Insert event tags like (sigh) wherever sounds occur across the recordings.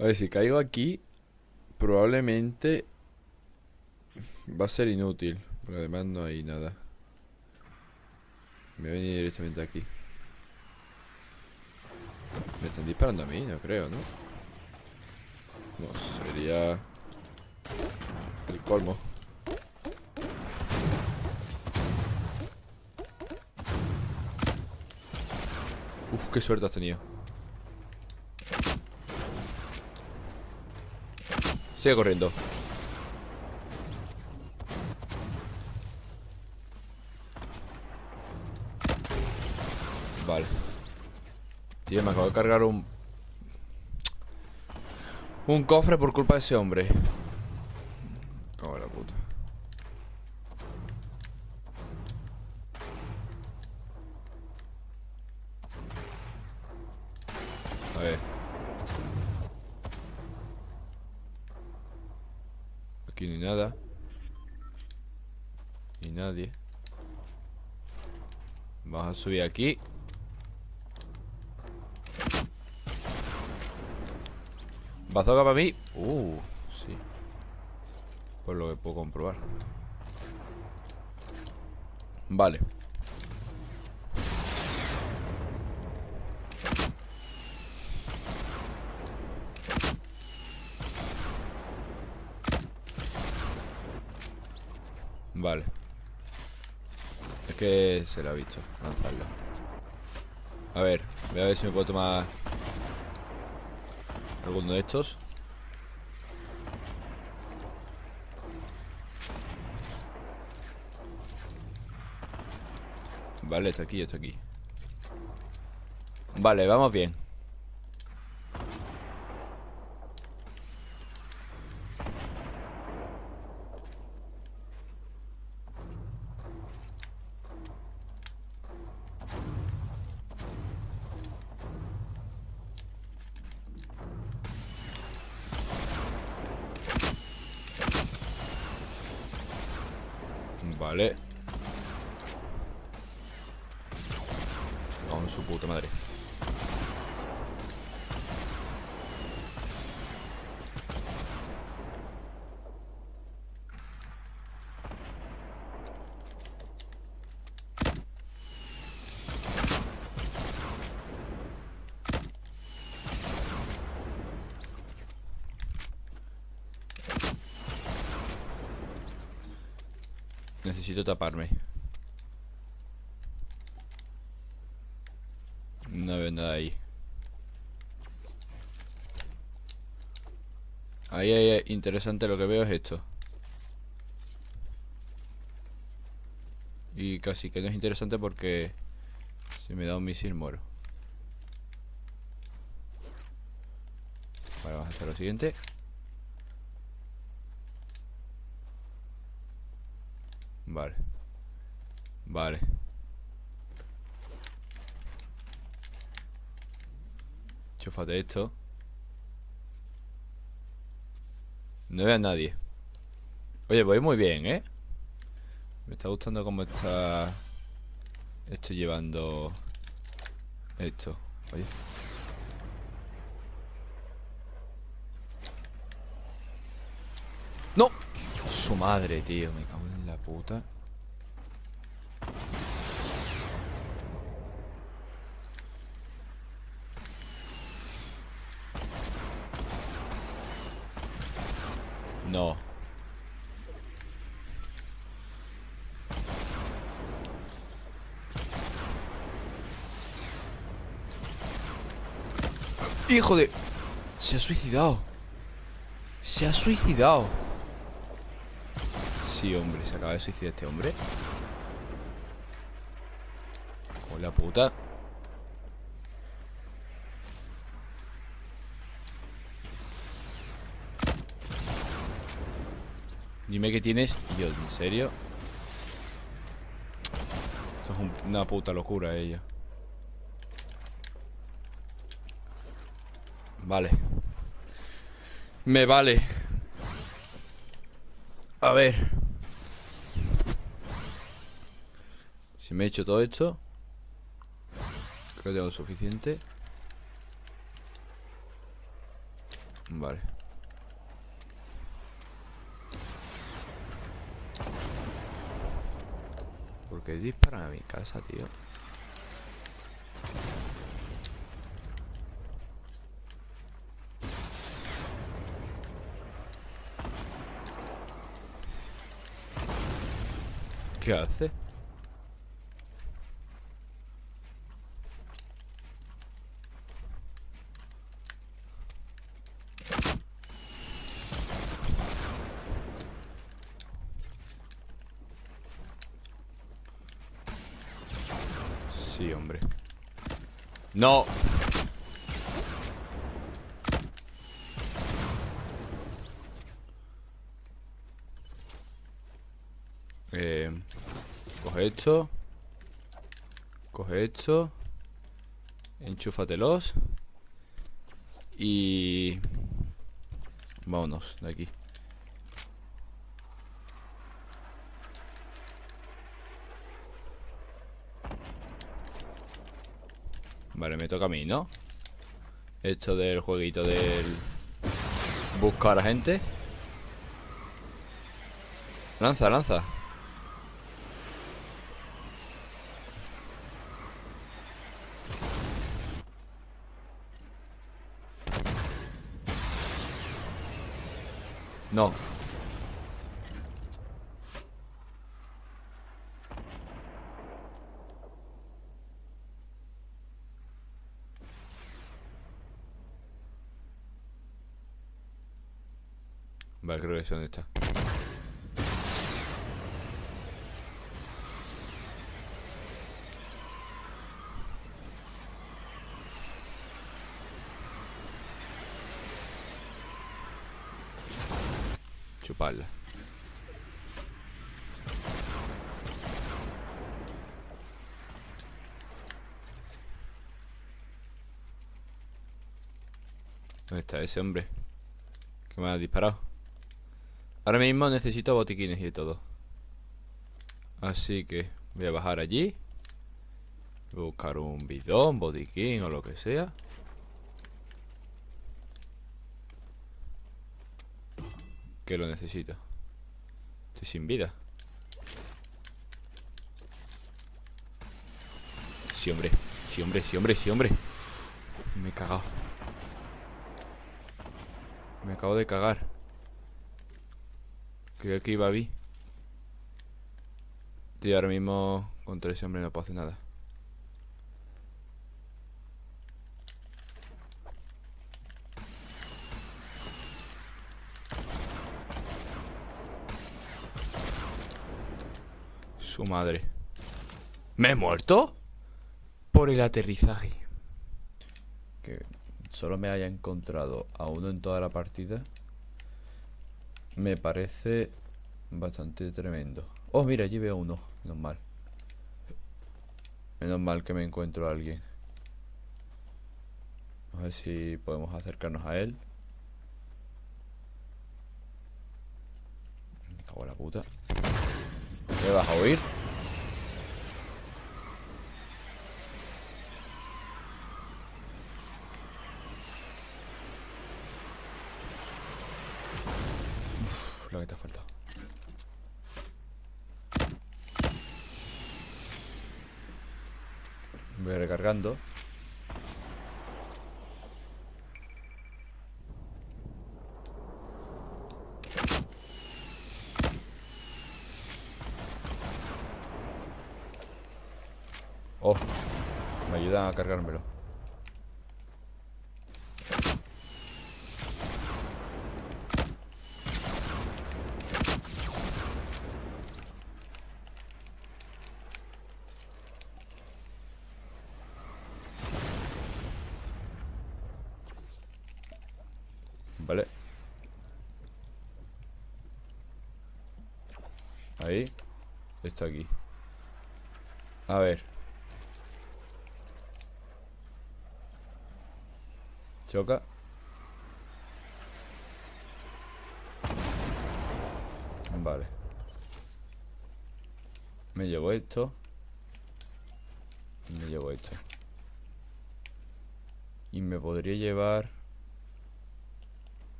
A ver, si caigo aquí, probablemente va a ser inútil. Porque además no hay nada. Me voy a venir directamente aquí. Me están disparando a mí, no creo, ¿no? No, sería el colmo. Uf, qué suerte has tenido. Sigue corriendo. Vale. Tío, me acabo de cargar un... Un cofre por culpa de ese hombre. Cago en la puta. A ver. Aquí no hay nada. Ni nadie. Vamos a subir aquí. Bazooka para mí. Uh, sí. Por lo que puedo comprobar. Vale. Vale. Es que se lo ha visto lanzarlo. A ver, voy a ver si me puedo tomar alguno de estos. Vale, está aquí, está aquí. Vale, vamos bien. Vale. Con su puta madre. Necesito taparme. No veo nada ahí. Ahí, ahí, interesante lo que veo es esto. Y casi que no es interesante porque se me da un misil muero. Vale, vamos a hacer lo siguiente. Vale. Vale. Chúfate esto. No veo a nadie. Oye, voy muy bien, ¿eh? Me está gustando cómo está... Estoy llevando... Esto. Oye. ¡No! Su madre, tío. Me cago en puta. No. Hijo de... Se ha suicidado. Se ha suicidado. Sí, hombre, se acaba de suicidar este hombre. Hola puta. Dime que tienes. Yo, ¿en serio? Eso es un- una puta locura ella. Vale. Me vale. A ver. Si me he hecho todo esto. Creo que tengo suficiente. Vale. ¿Por qué disparan a mi casa, tío? ¿Qué hace? Sí, No. Eh, coge esto. Coge esto. Enchúfatelos. Y... Vámonos de aquí. Vale, me toca a mí, ¿no? Esto del jueguito del... Buscar a gente. Lanza, lanza. No Vale, creo que sé dónde está. Chuparla ¿Dónde está ese hombre? Que me ha disparado Ahora mismo necesito botiquines y todo. Así que voy a bajar allí. Buscar un bidón, botiquín o lo que sea. Que lo necesito. Estoy sin vida. Sí, hombre. Sí, hombre, sí, hombre, sí, hombre. Me he cagado. Me acabo de cagar Creo que iba a vi. Tío, ahora mismo contra ese hombre no puedo hacer nada. Su madre. ¿Me he muerto? Por el aterrizaje. Que solo me haya encontrado a uno en toda la partida. Me parece bastante tremendo. Oh, mira, allí veo uno. Menos mal. Menos mal que me encuentro a alguien. A ver si podemos acercarnos a él. Me cago en la puta. ¿Me vas a oír? lo que te ha faltado. Oh, me ayuda a cargármelo. Vale Ahí. Está aquí. A ver. Choca. Vale. Me llevo esto. Me llevo esto. Y me podría llevar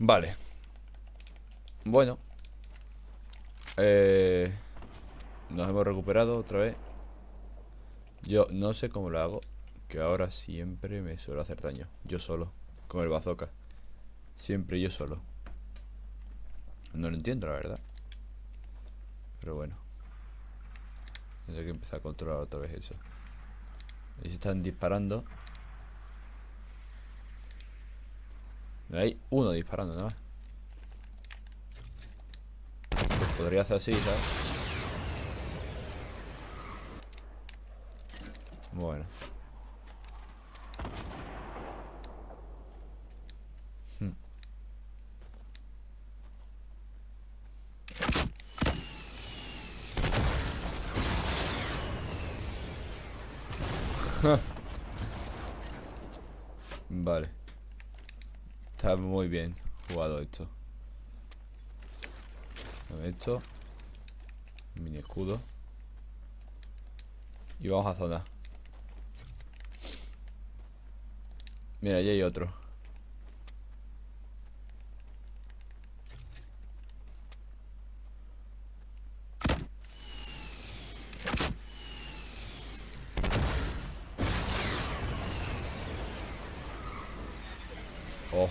Vale. Bueno. Eh, nos hemos recuperado otra vez. Yo no sé cómo lo hago. Que ahora siempre me suelo hacer daño. Yo solo. Con el bazooka. Siempre yo solo. No lo entiendo, la verdad. Pero bueno. Tendré que empezar a controlar otra vez eso. Y se están disparando. Hay uno disparando nada más. Pues podría hacer así, ¿sabes? Bueno. Hmm. (laughs) vale. Está muy bien jugado esto. Esto. Mini escudo. Y vamos a zona. Mira, allí hay otro. Oh.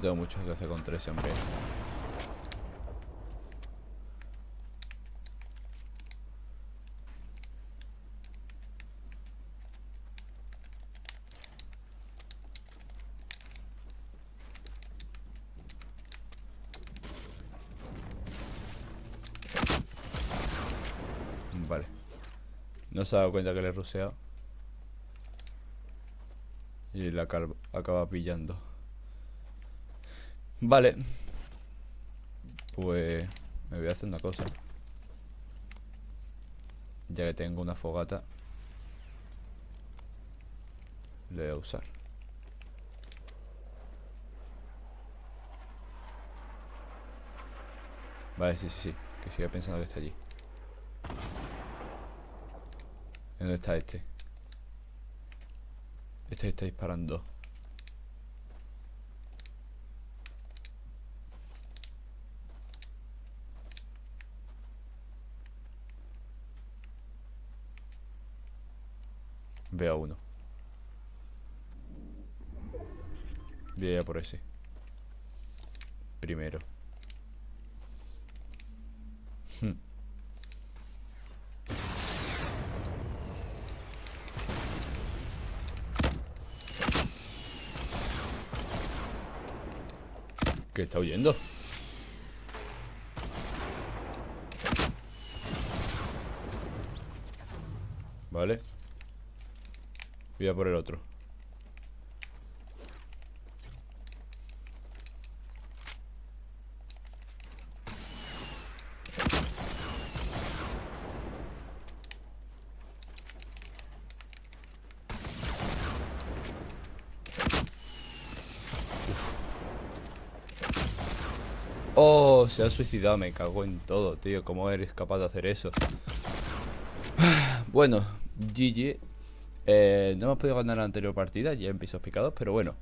Tengo mucho que hacer con tres siempre. Vale. No se ha dado cuenta que le he ruseado. Y la acaba pillando. Vale. Pues me voy a hacer una cosa. Ya que tengo una fogata. Le voy a usar. Vale, sí, sí, sí. Que siga pensando que está allí. ¿Dónde está este? Este está disparando. Veo a uno. Voy a por ese. Primero. Hmm. ¿Qué está huyendo? Vale. Voy a por el otro. Oh, se ha suicidado, me cago en todo, tío. ¿Cómo eres capaz de hacer eso? (sighs) Bueno, GG eh, no hemos podido ganar la anterior partida, ya en pisos picados, pero bueno.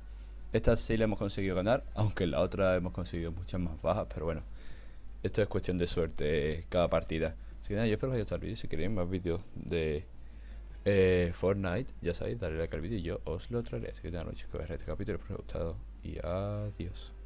Esta sí la hemos conseguido ganar, (laughs) aunque en la otra hemos conseguido muchas más bajas, pero bueno. Esto es cuestión de suerte cada partida. Así que nada, yo espero que os haya gustado el vídeo. Si queréis más vídeos de eh, Fortnite, ya sabéis, darle like al vídeo y yo os lo traeré. Así que nada, chicos, este capítulo, espero os haya gustado y adiós.